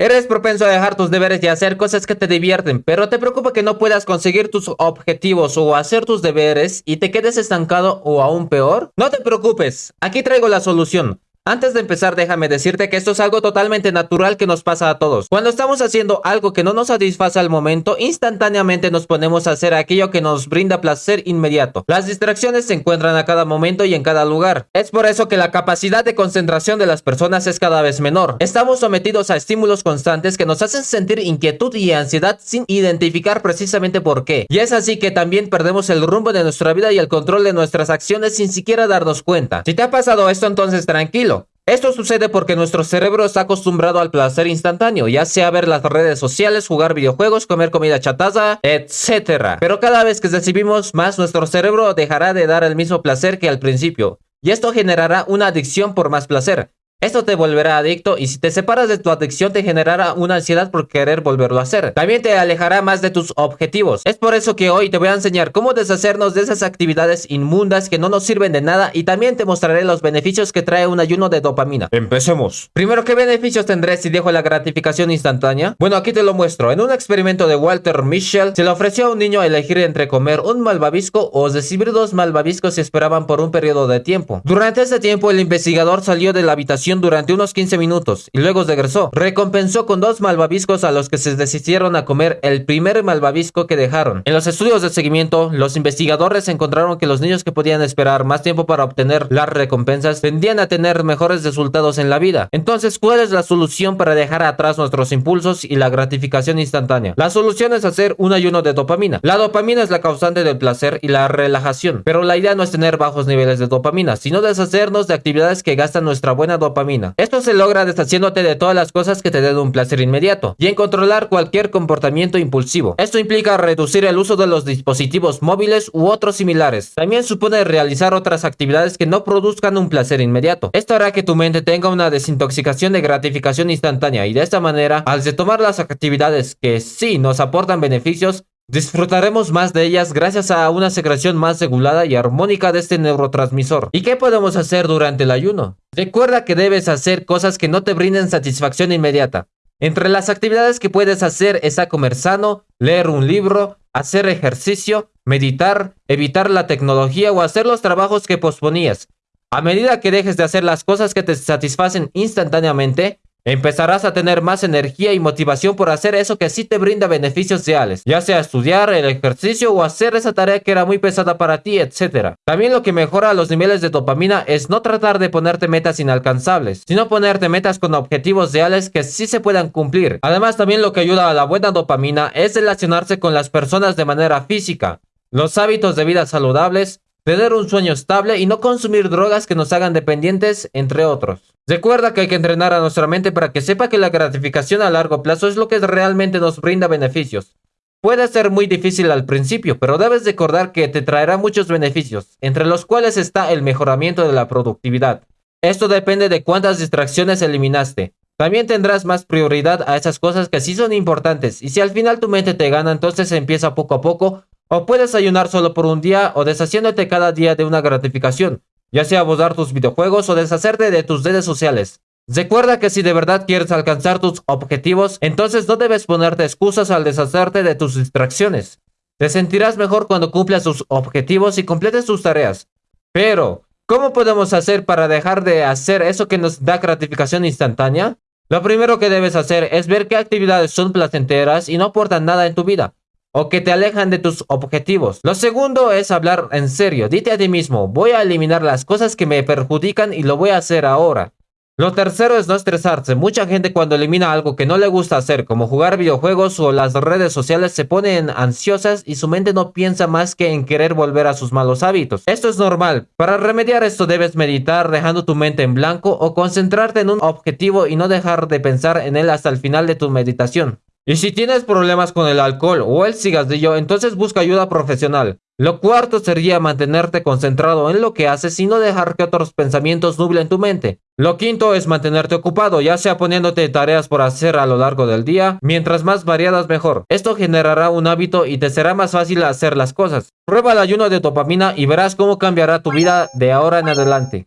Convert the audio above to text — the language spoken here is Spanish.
Eres propenso a dejar tus deberes y hacer cosas que te divierten, pero te preocupa que no puedas conseguir tus objetivos o hacer tus deberes y te quedes estancado o aún peor. No te preocupes, aquí traigo la solución. Antes de empezar, déjame decirte que esto es algo totalmente natural que nos pasa a todos. Cuando estamos haciendo algo que no nos satisface al momento, instantáneamente nos ponemos a hacer aquello que nos brinda placer inmediato. Las distracciones se encuentran a cada momento y en cada lugar. Es por eso que la capacidad de concentración de las personas es cada vez menor. Estamos sometidos a estímulos constantes que nos hacen sentir inquietud y ansiedad sin identificar precisamente por qué. Y es así que también perdemos el rumbo de nuestra vida y el control de nuestras acciones sin siquiera darnos cuenta. Si te ha pasado esto, entonces tranquilo esto sucede porque nuestro cerebro está acostumbrado al placer instantáneo, ya sea ver las redes sociales, jugar videojuegos, comer comida chatarra, etc. Pero cada vez que recibimos más, nuestro cerebro dejará de dar el mismo placer que al principio, y esto generará una adicción por más placer. Esto te volverá adicto y si te separas de tu adicción te generará una ansiedad por querer volverlo a hacer. También te alejará más de tus objetivos. Es por eso que hoy te voy a enseñar cómo deshacernos de esas actividades inmundas que no nos sirven de nada y también te mostraré los beneficios que trae un ayuno de dopamina. Empecemos. Primero, ¿qué beneficios tendré si dejo la gratificación instantánea? Bueno, aquí te lo muestro. En un experimento de Walter Mischel, se le ofreció a un niño elegir entre comer un malvavisco o recibir dos malvaviscos si esperaban por un periodo de tiempo. Durante ese tiempo, el investigador salió de la habitación durante unos 15 minutos y luego regresó. Recompensó con dos malvaviscos a los que se desistieron a comer el primer malvavisco que dejaron. En los estudios de seguimiento, los investigadores encontraron que los niños que podían esperar más tiempo para obtener las recompensas tendían a tener mejores resultados en la vida. Entonces, ¿cuál es la solución para dejar atrás nuestros impulsos y la gratificación instantánea? La solución es hacer un ayuno de dopamina. La dopamina es la causante del placer y la relajación, pero la idea no es tener bajos niveles de dopamina, sino deshacernos de actividades que gastan nuestra buena dopamina esto se logra deshaciéndote de todas las cosas que te den un placer inmediato y en controlar cualquier comportamiento impulsivo. Esto implica reducir el uso de los dispositivos móviles u otros similares. También supone realizar otras actividades que no produzcan un placer inmediato. Esto hará que tu mente tenga una desintoxicación de gratificación instantánea y de esta manera, al retomar las actividades que sí nos aportan beneficios, Disfrutaremos más de ellas gracias a una secreción más regulada y armónica de este neurotransmisor. ¿Y qué podemos hacer durante el ayuno? Recuerda que debes hacer cosas que no te brinden satisfacción inmediata. Entre las actividades que puedes hacer está comer sano, leer un libro, hacer ejercicio, meditar, evitar la tecnología o hacer los trabajos que posponías. A medida que dejes de hacer las cosas que te satisfacen instantáneamente, Empezarás a tener más energía y motivación por hacer eso que sí te brinda beneficios reales, ya sea estudiar, el ejercicio o hacer esa tarea que era muy pesada para ti, etc. También lo que mejora los niveles de dopamina es no tratar de ponerte metas inalcanzables, sino ponerte metas con objetivos reales que sí se puedan cumplir. Además, también lo que ayuda a la buena dopamina es relacionarse con las personas de manera física. Los hábitos de vida saludables, tener un sueño estable y no consumir drogas que nos hagan dependientes, entre otros. Recuerda que hay que entrenar a nuestra mente para que sepa que la gratificación a largo plazo es lo que realmente nos brinda beneficios. Puede ser muy difícil al principio, pero debes recordar que te traerá muchos beneficios, entre los cuales está el mejoramiento de la productividad. Esto depende de cuántas distracciones eliminaste. También tendrás más prioridad a esas cosas que sí son importantes, y si al final tu mente te gana, entonces empieza poco a poco, o puedes ayunar solo por un día o deshaciéndote cada día de una gratificación ya sea abordar tus videojuegos o deshacerte de tus redes sociales. Recuerda que si de verdad quieres alcanzar tus objetivos, entonces no debes ponerte excusas al deshacerte de tus distracciones. Te sentirás mejor cuando cumplas tus objetivos y completes tus tareas. Pero, ¿cómo podemos hacer para dejar de hacer eso que nos da gratificación instantánea? Lo primero que debes hacer es ver qué actividades son placenteras y no aportan nada en tu vida o que te alejan de tus objetivos. Lo segundo es hablar en serio. Dite a ti mismo, voy a eliminar las cosas que me perjudican y lo voy a hacer ahora. Lo tercero es no estresarse. Mucha gente cuando elimina algo que no le gusta hacer, como jugar videojuegos o las redes sociales, se ponen ansiosas y su mente no piensa más que en querer volver a sus malos hábitos. Esto es normal. Para remediar esto debes meditar dejando tu mente en blanco o concentrarte en un objetivo y no dejar de pensar en él hasta el final de tu meditación. Y si tienes problemas con el alcohol o el cigarrillo, entonces busca ayuda profesional. Lo cuarto sería mantenerte concentrado en lo que haces y no dejar que otros pensamientos nublen tu mente. Lo quinto es mantenerte ocupado, ya sea poniéndote tareas por hacer a lo largo del día, mientras más variadas mejor. Esto generará un hábito y te será más fácil hacer las cosas. Prueba el ayuno de dopamina y verás cómo cambiará tu vida de ahora en adelante.